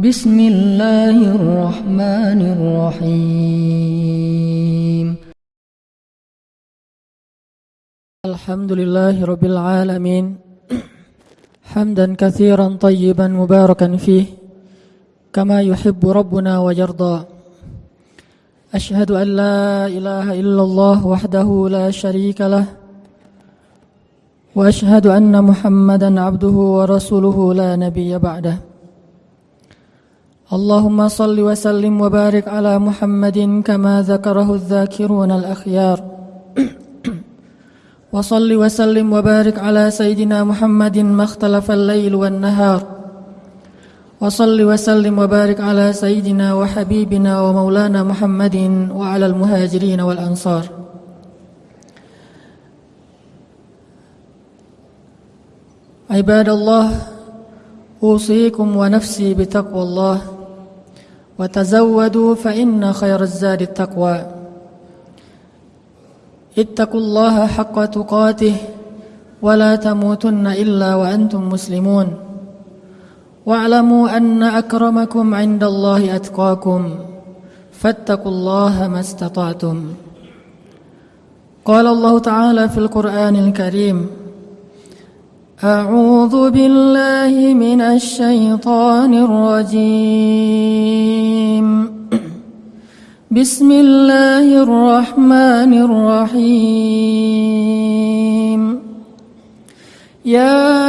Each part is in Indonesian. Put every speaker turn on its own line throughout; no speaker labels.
بسم الله الرحمن الرحيم. الحمد لله رب العالمين. حمدا كثيرا طيبا مباركا فيه كما يحب ربنا ويرضى. أشهد أن لا إله إلا الله وحده لا شريك له وأشهد أن محمدا عبده ورسوله لا نبي بعده. اللهم صل وسلم وبارك على محمد كما ذكره الذاكرون الأخيار. وصل وسلم وبارك على سيدنا محمد ما اختلف الليل والنهار. وصل وسلم وبارك على سيدنا وحبيبنا ومولانا محمد وعلى المهاجرين والأنصار. عباد الله أوصيكم ونفسي بتقوى الله. وتزودوا فإن خير الزاد التقوى. اتقوا الله حق تقاته ولا تموتن إلا وأنتم مسلمون. واعلموا أن أكرمكم عند الله أتقاكم فاتقوا الله ما استطعتم. قال الله تعالى في القرآن الكريم أعوذ بالله من الشيطان الرجيم. بسم الله الرحمن الرحيم. يا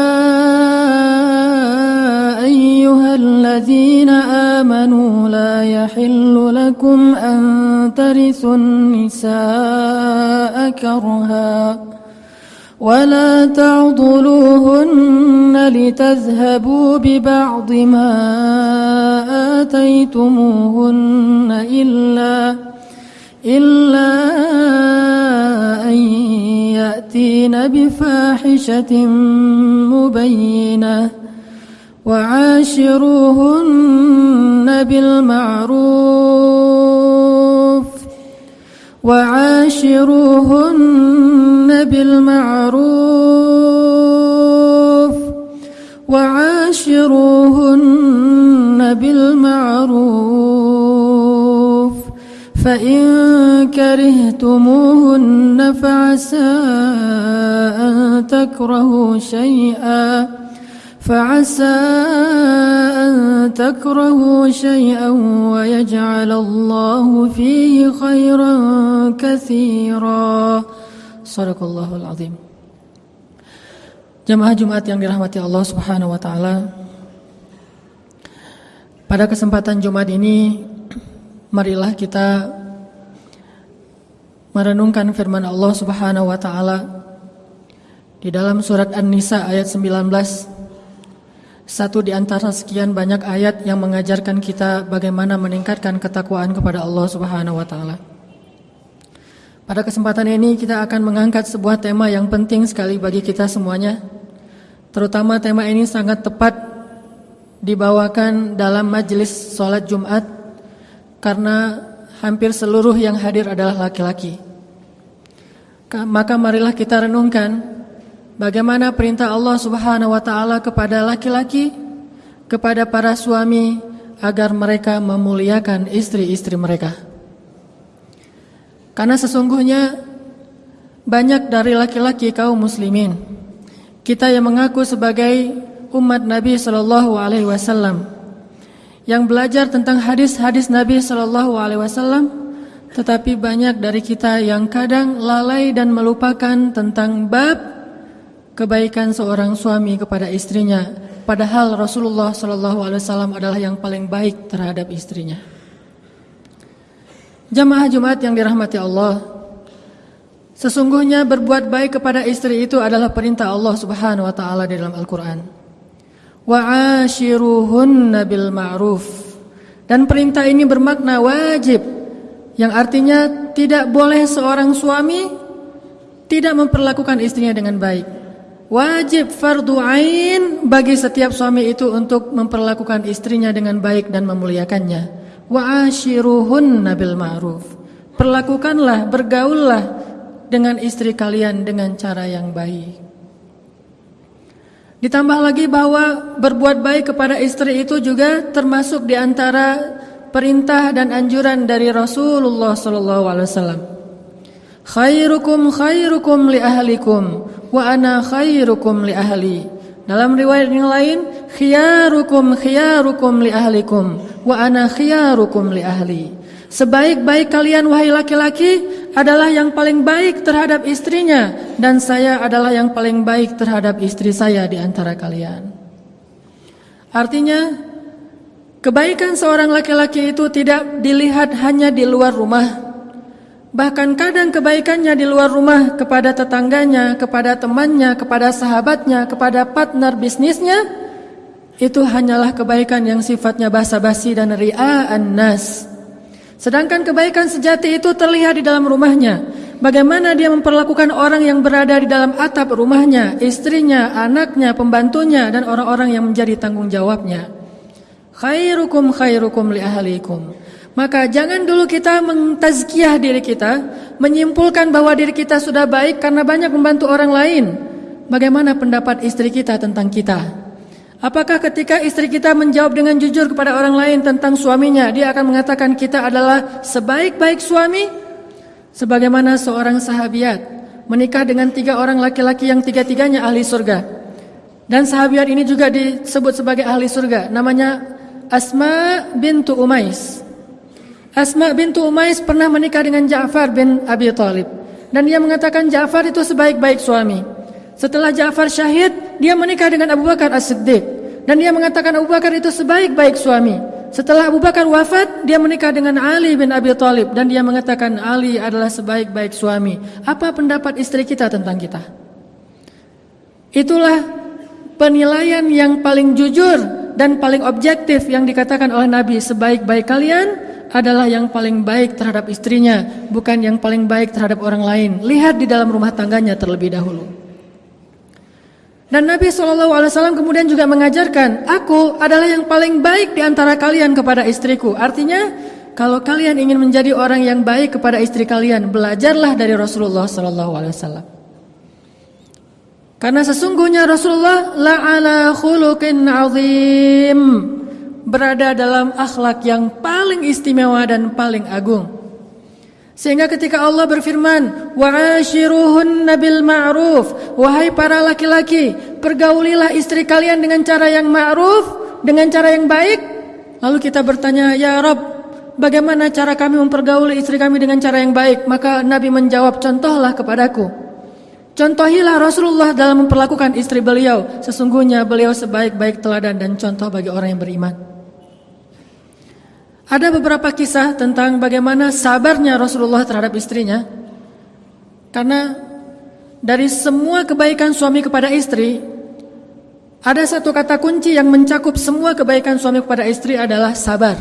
أيها الذين آمنوا لا يحل لكم أن ترثوا النساء كرها. ولا تعضلوهن لتذهبوا ببعض ما آتيتموهن إلا إلا أن يأتين بفاحشة مبينة وعاشروهن بالمعروف وعاشروهن بالمعروف وعاشروهن بالمعروف. فإن كرهتموهن فعسى أن تكرهوا شيئا. فعسى أن تكرهوا شيئا ويجعل الله فيه خيرا كثيرا صدق الله العظيم Jemaah Jumat yang dirahmati Allah Subhanahu wa taala. Pada kesempatan Jumat ini marilah kita merenungkan firman Allah Subhanahu wa taala di dalam surat An-Nisa ayat 19 satu di antara sekian banyak ayat yang mengajarkan kita bagaimana meningkatkan ketakwaan kepada Allah Subhanahu wa taala. Pada kesempatan ini kita akan mengangkat sebuah tema yang penting sekali bagi kita semuanya. Terutama tema ini sangat tepat dibawakan dalam majelis sholat Jumat karena hampir seluruh yang hadir adalah laki-laki. Maka marilah kita renungkan bagaimana perintah Allah Subhanahu wa taala kepada laki-laki kepada para suami agar mereka memuliakan istri-istri mereka. Karena sesungguhnya banyak dari laki-laki kaum muslimin kita yang mengaku sebagai umat Nabi Shallallahu alaihi wasallam yang belajar tentang hadis-hadis Nabi Shallallahu alaihi wasallam tetapi banyak dari kita yang kadang lalai dan melupakan tentang bab kebaikan seorang suami kepada istrinya padahal Rasulullah Shallallahu alaihi wasallam adalah yang paling baik terhadap istrinya. Jamaah Jumat yang dirahmati Allah, sesungguhnya berbuat baik kepada istri itu adalah perintah Allah Subhanahu wa taala di dalam Al-Qur'an. Wa ashiruhunna bil ma'ruf. Dan perintah ini bermakna wajib yang artinya tidak boleh seorang suami tidak memperlakukan istrinya dengan baik. Wajib fardu ain bagi setiap suami itu untuk memperlakukan istrinya dengan baik dan memuliakannya. Wa ashiruhunna bil ma'ruf. Perlakukanlah, bergaullah dengan istri kalian dengan cara yang baik. Ditambah lagi bahwa berbuat baik kepada istri itu juga termasuk di antara perintah dan anjuran dari Rasulullah wasallam. Khairukum khairukum li ahlikum wa ana khairukum li ahli. Dalam riwayat yang lain, khiyarukum khiyarukum li ahlikum wa ana khiyarukum li ahli. Sebaik-baik kalian wahai laki-laki adalah yang paling baik terhadap istrinya dan saya adalah yang paling baik terhadap istri saya di antara kalian. Artinya kebaikan seorang laki-laki itu tidak dilihat hanya di luar rumah. Bahkan kadang kebaikannya di luar rumah kepada tetangganya, kepada temannya, kepada sahabatnya, kepada partner bisnisnya itu hanyalah kebaikan yang sifatnya basa-basi dan ria'an nas. Sedangkan kebaikan sejati itu terlihat di dalam rumahnya. Bagaimana dia memperlakukan orang yang berada di dalam atap rumahnya, istrinya, anaknya, pembantunya, dan orang-orang yang menjadi tanggung jawabnya. Khairukum khairukum li ahlikum. Maka jangan dulu kita mentazkiyah diri kita, menyimpulkan bahwa diri kita sudah baik karena banyak membantu orang lain. Bagaimana pendapat istri kita tentang kita? Apakah ketika istri kita menjawab dengan jujur kepada orang lain tentang suaminya, dia akan mengatakan kita adalah sebaik-baik suami? Sebagaimana seorang sahabiat menikah dengan tiga orang laki-laki yang tiga-tiganya ahli surga. Dan sahabiat ini juga disebut sebagai ahli surga. Namanya Asma bintu Umais. Asma bintu Umais pernah menikah dengan Ja'far bin Abi Talib. Dan dia mengatakan Ja'far itu sebaik-baik suami. Setelah Ja'far syahid, dia menikah dengan Abu Bakar As-Siddiq. Dan dia mengatakan Abu Bakar itu sebaik-baik suami. Setelah Abu Bakar wafat, dia menikah dengan Ali bin Abi Thalib dan dia mengatakan Ali adalah sebaik-baik suami. Apa pendapat istri kita tentang kita? Itulah penilaian yang paling jujur dan paling objektif yang dikatakan oleh Nabi sebaik-baik kalian adalah yang paling baik terhadap istrinya, bukan yang paling baik terhadap orang lain. Lihat di dalam rumah tangganya terlebih dahulu. Dan Nabi SAW kemudian juga mengajarkan, aku adalah yang paling baik di antara kalian kepada istriku. Artinya, kalau kalian ingin menjadi orang yang baik kepada istri kalian, belajarlah dari Rasulullah SAW. Karena sesungguhnya Rasulullah la'ala khuluqin azim berada dalam akhlak yang paling istimewa dan paling agung. Sehingga ketika Allah berfirman, "Wa'ashiruhunna bil ma'ruf." Wahai para laki-laki, pergaulilah istri kalian dengan cara yang ma'ruf, dengan cara yang baik. Lalu kita bertanya, "Ya Rob, bagaimana cara kami mempergauli istri kami dengan cara yang baik?" Maka Nabi menjawab, "Contohlah kepadaku." Contohilah Rasulullah dalam memperlakukan istri beliau. Sesungguhnya beliau sebaik-baik teladan dan contoh bagi orang yang beriman. Ada beberapa kisah tentang bagaimana sabarnya Rasulullah terhadap istrinya. Karena dari semua kebaikan suami kepada istri, ada satu kata kunci yang mencakup semua kebaikan suami kepada istri adalah sabar.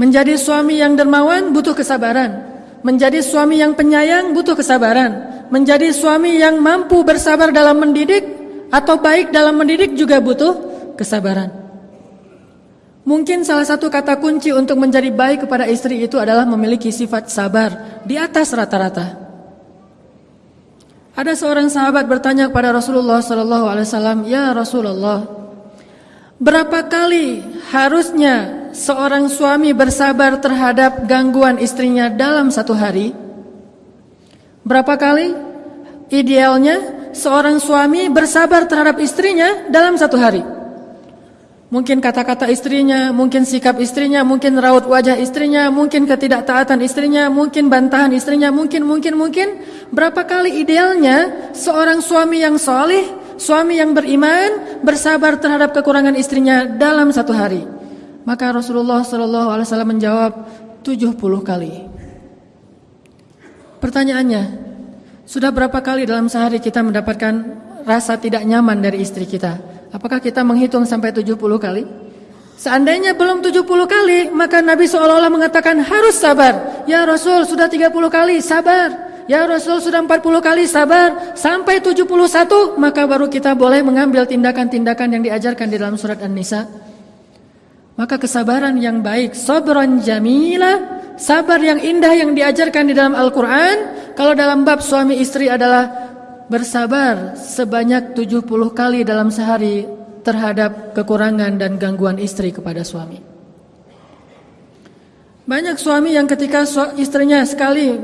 Menjadi suami yang dermawan butuh kesabaran. Menjadi suami yang penyayang butuh kesabaran. Menjadi suami yang mampu bersabar dalam mendidik atau baik dalam mendidik juga butuh kesabaran. Mungkin salah satu kata kunci untuk menjadi baik kepada istri itu adalah memiliki sifat sabar di atas rata-rata. Ada seorang sahabat bertanya kepada Rasulullah wasallam, "Ya Rasulullah, berapa kali harusnya seorang suami bersabar terhadap gangguan istrinya dalam satu hari?" Berapa kali idealnya seorang suami bersabar terhadap istrinya dalam satu hari? Mungkin kata-kata istrinya, mungkin sikap istrinya, mungkin raut wajah istrinya, mungkin ketidaktaatan istrinya, mungkin bantahan istrinya, mungkin, mungkin, mungkin. Berapa kali idealnya seorang suami yang soleh, suami yang beriman, bersabar terhadap kekurangan istrinya dalam satu hari. Maka Rasulullah SAW menjawab 70 kali. Pertanyaannya, sudah berapa kali dalam sehari kita mendapatkan rasa tidak nyaman dari istri kita? Apakah kita menghitung sampai 70 kali? Seandainya belum 70 kali, maka Nabi seolah-olah mengatakan harus sabar. Ya Rasul sudah 30 kali, sabar. Ya Rasul sudah 40 kali, sabar. Sampai 71, maka baru kita boleh mengambil tindakan-tindakan yang diajarkan di dalam surat An-Nisa. Maka kesabaran yang baik, sabran jamila, sabar yang indah yang diajarkan di dalam Al-Quran. Kalau dalam bab suami istri adalah bersabar sebanyak 70 kali dalam sehari terhadap kekurangan dan gangguan istri kepada suami. Banyak suami yang ketika istrinya sekali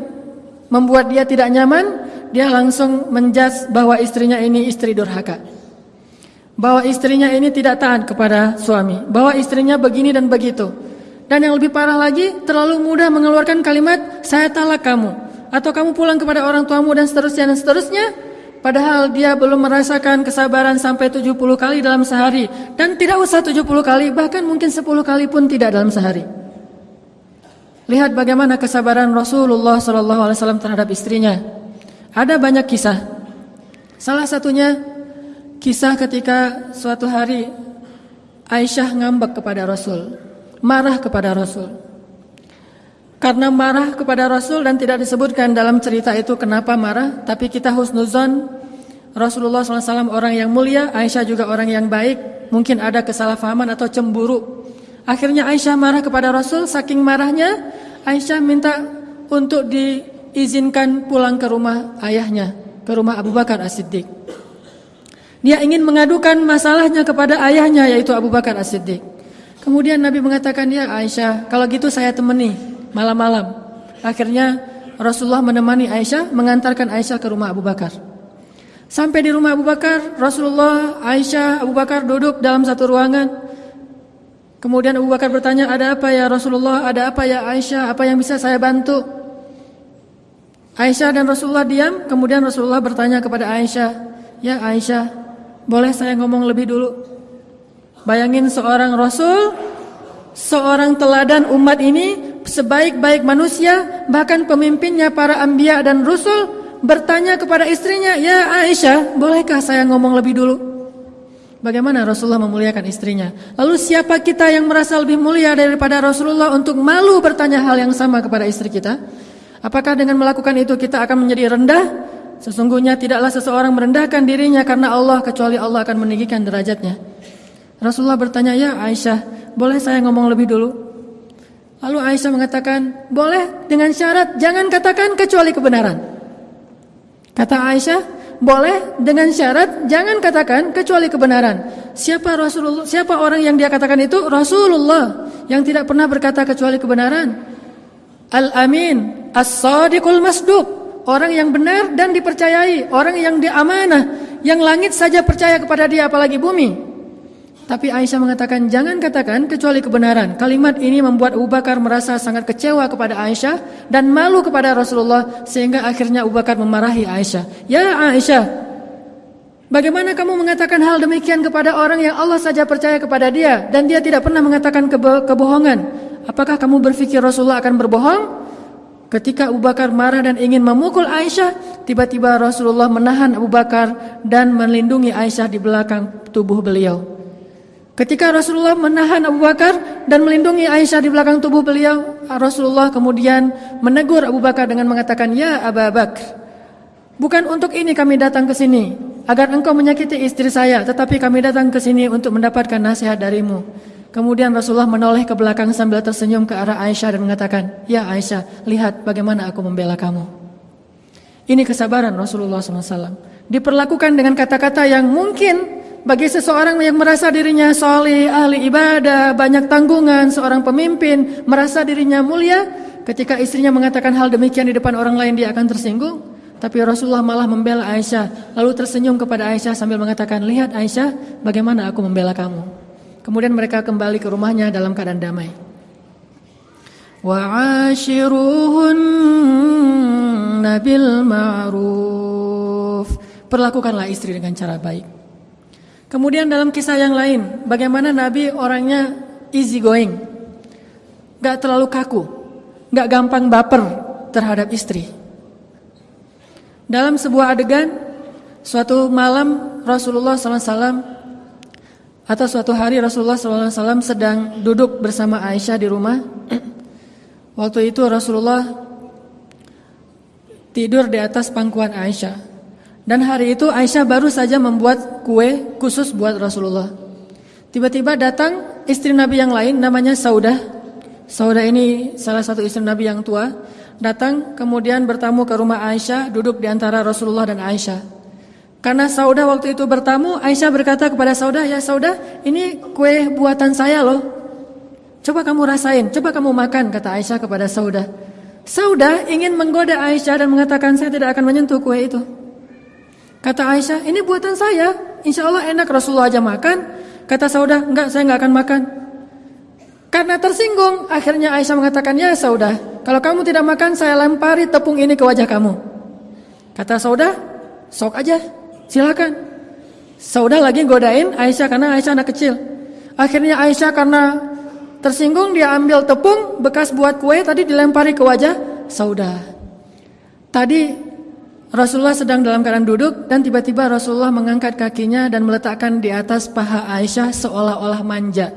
membuat dia tidak nyaman, dia langsung menjas bahwa istrinya ini istri durhaka. Bahwa istrinya ini tidak taat kepada suami, bahwa istrinya begini dan begitu. Dan yang lebih parah lagi, terlalu mudah mengeluarkan kalimat saya talak kamu atau kamu pulang kepada orang tuamu dan seterusnya dan seterusnya. Padahal dia belum merasakan kesabaran sampai 70 kali dalam sehari dan tidak usah 70 kali, bahkan mungkin 10 kali pun tidak dalam sehari. Lihat bagaimana kesabaran Rasulullah SAW terhadap istrinya. Ada banyak kisah. Salah satunya kisah ketika suatu hari Aisyah ngambek kepada Rasul, marah kepada Rasul. Karena marah kepada Rasul dan tidak disebutkan dalam cerita itu kenapa marah, tapi kita husnuzon Rasulullah SAW orang yang mulia, Aisyah juga orang yang baik, mungkin ada kesalahpahaman atau cemburu. Akhirnya Aisyah marah kepada Rasul, saking marahnya Aisyah minta untuk di izinkan pulang ke rumah ayahnya, ke rumah Abu Bakar As-Siddiq. Dia ingin mengadukan masalahnya kepada ayahnya yaitu Abu Bakar As-Siddiq. Kemudian Nabi mengatakan, "Ya Aisyah, kalau gitu saya temani malam-malam." Akhirnya Rasulullah menemani Aisyah mengantarkan Aisyah ke rumah Abu Bakar. Sampai di rumah Abu Bakar, Rasulullah, Aisyah, Abu Bakar duduk dalam satu ruangan. Kemudian Abu Bakar bertanya, "Ada apa ya Rasulullah? Ada apa ya Aisyah? Apa yang bisa saya bantu?" Aisyah dan Rasulullah diam, kemudian Rasulullah bertanya kepada Aisyah, "Ya Aisyah, boleh saya ngomong lebih dulu?" Bayangin seorang Rasul, seorang teladan umat ini, sebaik-baik manusia, bahkan pemimpinnya para anbiya dan rasul bertanya kepada istrinya, "Ya Aisyah, bolehkah saya ngomong lebih dulu?" Bagaimana Rasulullah memuliakan istrinya? Lalu siapa kita yang merasa lebih mulia daripada Rasulullah untuk malu bertanya hal yang sama kepada istri kita? Apakah dengan melakukan itu kita akan menjadi rendah? Sesungguhnya tidaklah seseorang merendahkan dirinya karena Allah kecuali Allah akan meninggikan derajatnya. Rasulullah bertanya, "Ya Aisyah, boleh saya ngomong lebih dulu?" Lalu Aisyah mengatakan, "Boleh dengan syarat jangan katakan kecuali kebenaran." Kata Aisyah, "Boleh dengan syarat jangan katakan kecuali kebenaran." Siapa Rasulullah? Siapa orang yang dia katakan itu? Rasulullah yang tidak pernah berkata kecuali kebenaran. Al-Amin, As-Sadiqul Masduq, orang yang benar dan dipercayai, orang yang diamanah, yang langit saja percaya kepada dia apalagi bumi. Tapi Aisyah mengatakan jangan katakan kecuali kebenaran. Kalimat ini membuat Abu Bakar merasa sangat kecewa kepada Aisyah dan malu kepada Rasulullah sehingga akhirnya Abu Bakar memarahi Aisyah. Ya Aisyah, bagaimana kamu mengatakan hal demikian kepada orang yang Allah saja percaya kepada dia dan dia tidak pernah mengatakan kebo kebohongan? Apakah kamu berpikir Rasulullah akan berbohong? Ketika Abu Bakar marah dan ingin memukul Aisyah, tiba-tiba Rasulullah menahan Abu Bakar dan melindungi Aisyah di belakang tubuh beliau. Ketika Rasulullah menahan Abu Bakar dan melindungi Aisyah di belakang tubuh beliau, Rasulullah kemudian menegur Abu Bakar dengan mengatakan, "Ya Abu Bakar, bukan untuk ini kami datang ke sini, agar engkau menyakiti istri saya, tetapi kami datang ke sini untuk mendapatkan nasihat darimu." Kemudian Rasulullah menoleh ke belakang sambil tersenyum ke arah Aisyah dan mengatakan, Ya Aisyah, lihat bagaimana aku membela kamu. Ini kesabaran Rasulullah SAW. Diperlakukan dengan kata-kata yang mungkin bagi seseorang yang merasa dirinya soleh, ahli ibadah, banyak tanggungan, seorang pemimpin, merasa dirinya mulia, ketika istrinya mengatakan hal demikian di depan orang lain dia akan tersinggung. Tapi Rasulullah malah membela Aisyah, lalu tersenyum kepada Aisyah sambil mengatakan, lihat Aisyah, bagaimana aku membela kamu. Kemudian mereka kembali ke rumahnya dalam keadaan damai. Wa'ashiruhunna bil ma'ruf. Perlakukanlah istri dengan cara baik. Kemudian dalam kisah yang lain, bagaimana Nabi orangnya easy going. Gak terlalu kaku, gak gampang baper terhadap istri. Dalam sebuah adegan, suatu malam Rasulullah SAW atau suatu hari Rasulullah SAW sedang duduk bersama Aisyah di rumah. Waktu itu Rasulullah tidur di atas pangkuan Aisyah. Dan hari itu Aisyah baru saja membuat kue khusus buat Rasulullah. Tiba-tiba datang istri Nabi yang lain namanya Saudah. Saudah ini salah satu istri Nabi yang tua. Datang kemudian bertamu ke rumah Aisyah, duduk di antara Rasulullah dan Aisyah. Karena Saudah waktu itu bertamu, Aisyah berkata kepada Saudah, "Ya Saudah, ini kue buatan saya loh. Coba kamu rasain, coba kamu makan," kata Aisyah kepada Saudah. Saudah ingin menggoda Aisyah dan mengatakan, "Saya tidak akan menyentuh kue itu." Kata Aisyah, "Ini buatan saya. Insya Allah enak Rasulullah aja makan." Kata Saudah, "Enggak, saya enggak akan makan." Karena tersinggung, akhirnya Aisyah mengatakan, "Ya Saudah, kalau kamu tidak makan, saya lempari tepung ini ke wajah kamu." Kata Saudah, "Sok aja." Silakan. Saudah lagi godain Aisyah karena Aisyah anak kecil. Akhirnya Aisyah karena tersinggung dia ambil tepung bekas buat kue tadi dilempari ke wajah Saudah. Tadi Rasulullah sedang dalam keadaan duduk dan tiba-tiba Rasulullah mengangkat kakinya dan meletakkan di atas paha Aisyah seolah-olah manja.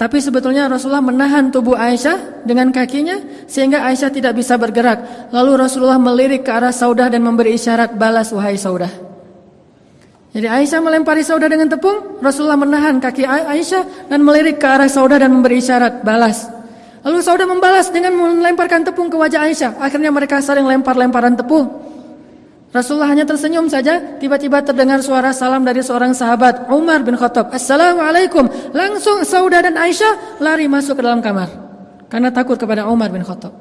Tapi sebetulnya Rasulullah menahan tubuh Aisyah dengan kakinya sehingga Aisyah tidak bisa bergerak. Lalu Rasulullah melirik ke arah Saudah dan memberi isyarat balas wahai Saudah. Jadi Aisyah melempari Saudah dengan tepung, Rasulullah menahan kaki Aisyah dan melirik ke arah Saudah dan memberi isyarat balas. Lalu Saudah membalas dengan melemparkan tepung ke wajah Aisyah. Akhirnya mereka saling lempar-lemparan tepung. Rasulullah hanya tersenyum saja, tiba-tiba terdengar suara salam dari seorang sahabat, Umar bin Khattab. Assalamualaikum. Langsung Saudah dan Aisyah lari masuk ke dalam kamar. Karena takut kepada Umar bin Khattab.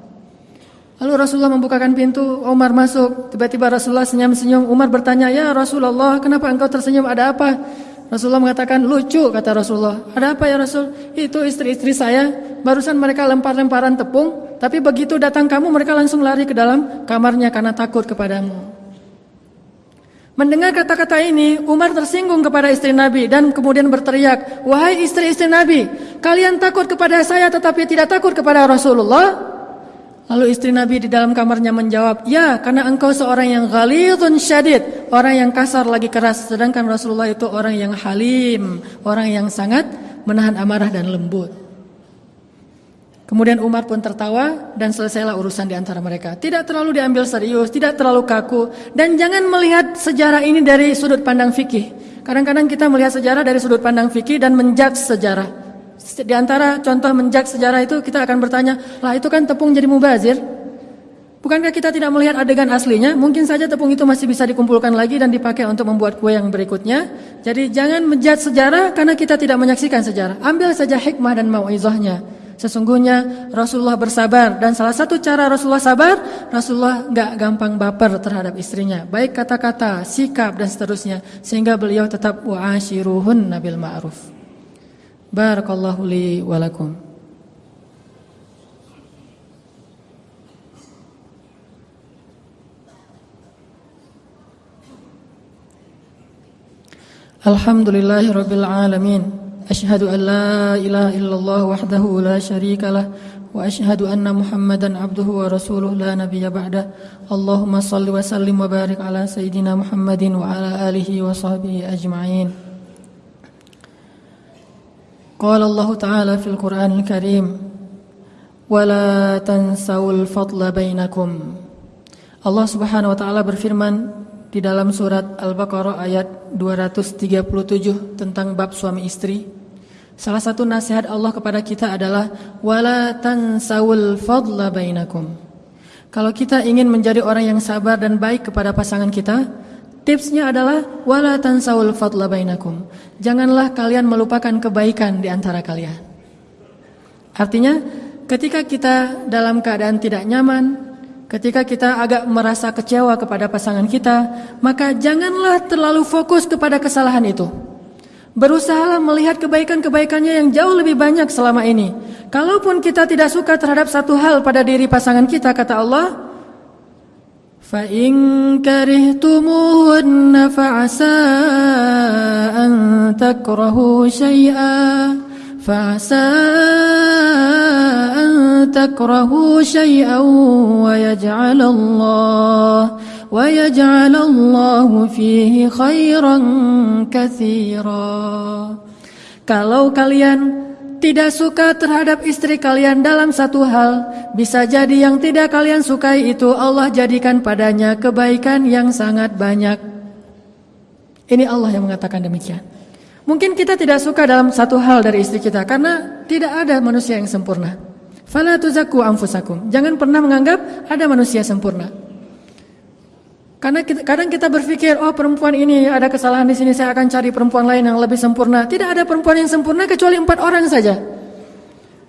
Lalu Rasulullah membukakan pintu, Umar masuk. Tiba-tiba Rasulullah senyum-senyum. Umar bertanya, "Ya Rasulullah, kenapa engkau tersenyum? Ada apa?" Rasulullah mengatakan, "Lucu," kata Rasulullah. "Ada apa ya Rasul?" "Itu istri-istri saya. Barusan mereka lempar-lemparan tepung, tapi begitu datang kamu mereka langsung lari ke dalam kamarnya karena takut kepadamu." Mendengar kata-kata ini, Umar tersinggung kepada istri Nabi dan kemudian berteriak, "Wahai istri-istri Nabi, kalian takut kepada saya tetapi tidak takut kepada Rasulullah?" Lalu istri Nabi di dalam kamarnya menjawab, "Ya, karena engkau seorang yang ghalidun syadid, orang yang kasar lagi keras, sedangkan Rasulullah itu orang yang halim, orang yang sangat menahan amarah dan lembut." Kemudian Umar pun tertawa dan selesailah urusan di antara mereka. Tidak terlalu diambil serius, tidak terlalu kaku dan jangan melihat sejarah ini dari sudut pandang fikih. Kadang-kadang kita melihat sejarah dari sudut pandang fikih dan menjudge sejarah. Di antara contoh menjak sejarah itu kita akan bertanya, lah itu kan tepung jadi mubazir. Bukankah kita tidak melihat adegan aslinya? Mungkin saja tepung itu masih bisa dikumpulkan lagi dan dipakai untuk membuat kue yang berikutnya. Jadi jangan menjat sejarah karena kita tidak menyaksikan sejarah. Ambil saja hikmah dan mau'izahnya. Sesungguhnya Rasulullah bersabar dan salah satu cara Rasulullah sabar, Rasulullah nggak gampang baper terhadap istrinya. Baik kata-kata, sikap dan seterusnya sehingga beliau tetap wa'ashiruhun nabil ma'ruf. Barakallahu li wa lakum. Alhamdulillahi rabbil alamin. أشهد أن لا إله إلا الله وحده لا شريك له وأشهد أن محمدا عبده ورسوله لا نبي بعده. اللهم صل وسلم وبارك على سيدنا محمد وعلى آله وصحبه أجمعين. قال الله تعالى في القرآن الكريم ولا تنسوا الفضل بينكم. الله سبحانه وتعالى taala berfirman di dalam surat Al-Baqarah ayat 237 tentang bab suami istri. Salah satu nasihat Allah kepada kita adalah wala tansawul fadla bainakum. Kalau kita ingin menjadi orang yang sabar dan baik kepada pasangan kita, Tipsnya adalah wala tansaul fadla bainakum. Janganlah kalian melupakan kebaikan di antara kalian. Artinya, ketika kita dalam keadaan tidak nyaman, ketika kita agak merasa kecewa kepada pasangan kita, maka janganlah terlalu fokus kepada kesalahan itu. Berusahalah melihat kebaikan-kebaikannya yang jauh lebih banyak selama ini. Kalaupun kita tidak suka terhadap satu hal pada diri pasangan kita, kata Allah, فإن كرهتموهن فعسى أن تكرهوا شيئا فعسى أن تكرهوا شيئا ويجعل الله ويجعل الله فيه خيرا كثيرا Kalau kalian tidak suka terhadap istri kalian dalam satu hal, bisa jadi yang tidak kalian sukai itu Allah jadikan padanya kebaikan yang sangat banyak. Ini Allah yang mengatakan demikian. Mungkin kita tidak suka dalam satu hal dari istri kita karena tidak ada manusia yang sempurna. Fala tuzaku anfusakum. Jangan pernah menganggap ada manusia sempurna. Karena kita, kadang kita berpikir, oh perempuan ini ada kesalahan di sini, saya akan cari perempuan lain yang lebih sempurna. Tidak ada perempuan yang sempurna kecuali empat orang saja.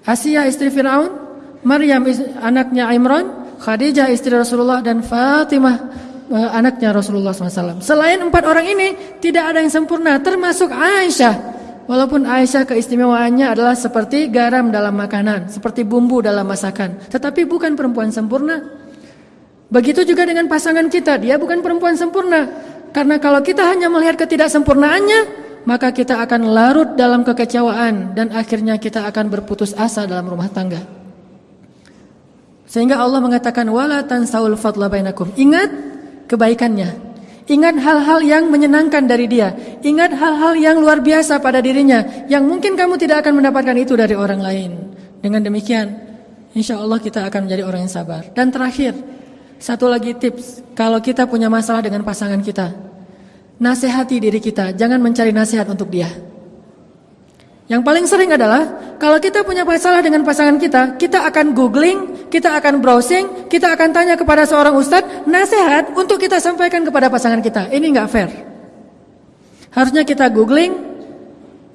Asia istri Fir'aun, Maryam anaknya Imran, Khadijah istri Rasulullah dan Fatimah eh, anaknya Rasulullah SAW. Selain empat orang ini, tidak ada yang sempurna, termasuk Aisyah. Walaupun Aisyah keistimewaannya adalah seperti garam dalam makanan, seperti bumbu dalam masakan. Tetapi bukan perempuan sempurna. Begitu juga dengan pasangan kita, dia bukan perempuan sempurna. Karena kalau kita hanya melihat ketidaksempurnaannya, maka kita akan larut dalam kekecewaan dan akhirnya kita akan berputus asa dalam rumah tangga. Sehingga Allah mengatakan wala tansaul fadla bainakum. Ingat kebaikannya. Ingat hal-hal yang menyenangkan dari dia. Ingat hal-hal yang luar biasa pada dirinya yang mungkin kamu tidak akan mendapatkan itu dari orang lain. Dengan demikian, insya Allah kita akan menjadi orang yang sabar. Dan terakhir, satu lagi tips, kalau kita punya masalah dengan pasangan kita, nasihati diri kita, jangan mencari nasihat untuk dia. Yang paling sering adalah kalau kita punya masalah dengan pasangan kita, kita akan googling, kita akan browsing, kita akan tanya kepada seorang ustadz nasihat untuk kita sampaikan kepada pasangan kita. Ini nggak fair. Harusnya kita googling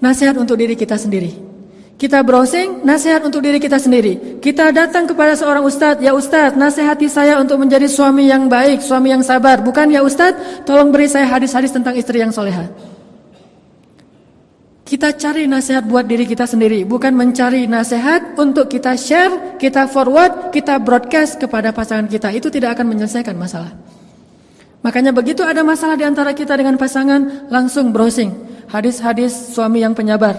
nasihat untuk diri kita sendiri. Kita browsing, nasihat untuk diri kita sendiri. Kita datang kepada seorang ustadz, ya ustadz, nasihati saya untuk menjadi suami yang baik, suami yang sabar. Bukan ya ustadz, tolong beri saya hadis-hadis tentang istri yang soleha. Kita cari nasihat buat diri kita sendiri, bukan mencari nasihat untuk kita share, kita forward, kita broadcast kepada pasangan kita. Itu tidak akan menyelesaikan masalah. Makanya begitu ada masalah di antara kita dengan pasangan, langsung browsing. Hadis-hadis suami yang penyabar,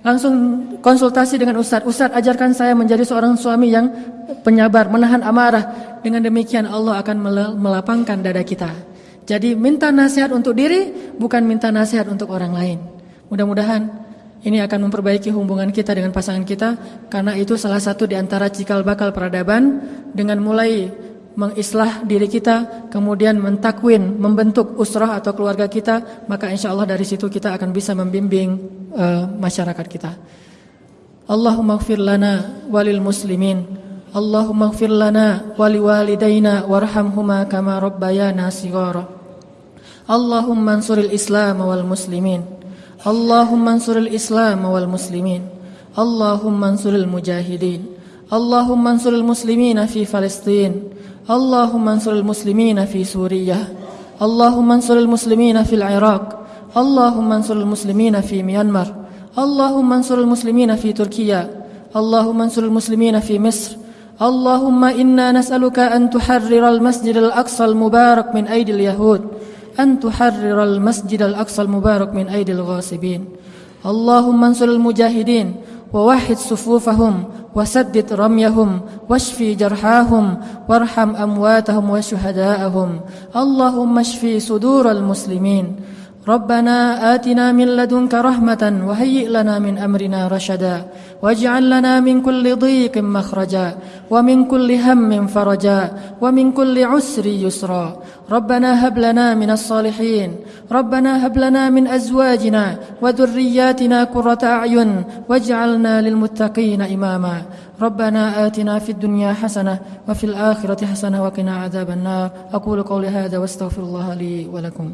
langsung konsultasi dengan Ustadz. Ustadz ajarkan saya menjadi seorang suami yang penyabar, menahan amarah. Dengan demikian Allah akan melapangkan dada kita. Jadi minta nasihat untuk diri, bukan minta nasihat untuk orang lain. Mudah-mudahan ini akan memperbaiki hubungan kita dengan pasangan kita. Karena itu salah satu di antara cikal bakal peradaban dengan mulai mengislah diri kita, kemudian mentakwin, membentuk usrah atau keluarga kita, maka insya Allah dari situ kita akan bisa membimbing uh, masyarakat kita. Allahumma gfir lana walil muslimin, Allahumma gfir lana wali walidayna warhamhuma kama rabbayana sigara. Allahumma ansuril islam wal muslimin. Ansuril islam wal muslimin. Allahumma ansuril mujahidin. Allahumma ansuril muslimina fi Palestin. اللهم انصر المسلمين في سوريا اللهم انصر المسلمين في العراق اللهم انصر المسلمين في ميانمار اللهم انصر المسلمين في تركيا اللهم انصر المسلمين في مصر اللهم إنا نسألك أن تحرر المسجد الأقصى المبارك من أيدي اليهود أن تحرر المسجد الأقصى المبارك من أيدي الغاصبين. اللهم انصر المجاهدين ووحد صفوفهم وسدد رميهم واشفي جرحاهم وارحم أمواتهم وشهداءهم. اللهم اشفي صدور المسلمين. ربنا آتنا من لدنك رحمة وهيئ لنا من أمرنا رشدا واجعل لنا من كل ضيق مخرجا ومن كل هم فرجا ومن كل عسر يسرا ربنا هب لنا من الصالحين ربنا هب لنا من أزواجنا وذرياتنا قرة أعين واجعلنا للمتقين إماما ربنا آتنا في الدنيا حسنة وفي الآخرة حسنة وقنا عذاب النار أقول قولي هذا واستغفر الله لي ولكم